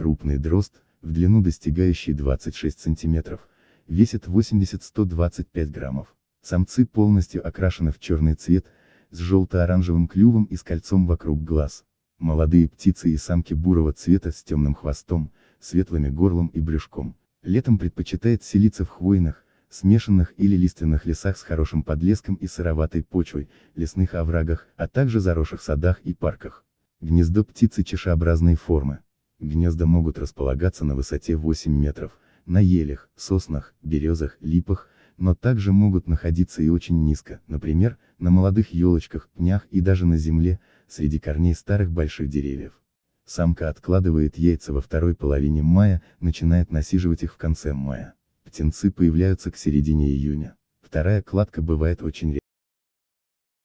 Крупный дрозд, в длину достигающий 26 сантиметров, весит 80-125 граммов. Самцы полностью окрашены в черный цвет, с желто-оранжевым клювом и с кольцом вокруг глаз. Молодые птицы и самки бурого цвета с темным хвостом, светлыми горлом и брюшком. Летом предпочитает селиться в хвойных, смешанных или лиственных лесах с хорошим подлеском и сыроватой почвой, лесных оврагах, а также заросших садах и парках. Гнездо птицы чашеобразной формы. Гнезда могут располагаться на высоте 8 метров, на елях, соснах, березах, липах, но также могут находиться и очень низко, например, на молодых елочках, пнях и даже на земле, среди корней старых больших деревьев. Самка откладывает яйца во второй половине мая, начинает насиживать их в конце мая. Птенцы появляются к середине июня. Вторая кладка бывает очень редко.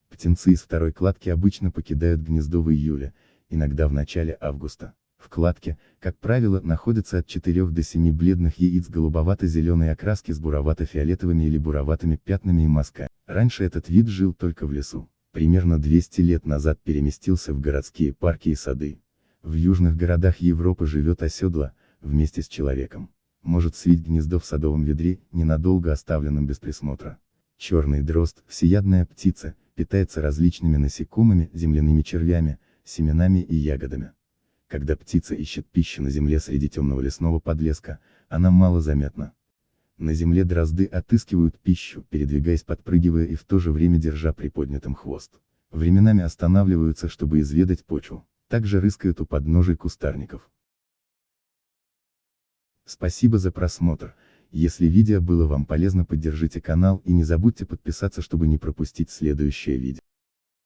Птенцы из второй кладки обычно покидают гнездо в июле, иногда в начале августа. В кладке, как правило, находится от 4 до 7 бледных яиц голубовато-зеленой окраски с буровато-фиолетовыми или буроватыми пятнами и мазками. Раньше этот вид жил только в лесу. Примерно 200 лет назад переместился в городские парки и сады. В южных городах Европы живет оседло, вместе с человеком. Может свить гнездо в садовом ведре, ненадолго оставленном без присмотра. Черный дрозд, всеядная птица, питается различными насекомыми, земляными червями, семенами и ягодами. Когда птица ищет пищу на земле среди темного лесного подлеска, она мало заметна. На земле дрозды отыскивают пищу, передвигаясь подпрыгивая и в то же время держа приподнятым хвост. Временами останавливаются, чтобы изведать почву. Также рыскают у подножий кустарников. Спасибо за просмотр. Если видео было вам полезно поддержите канал и не забудьте подписаться чтобы не пропустить следующее видео.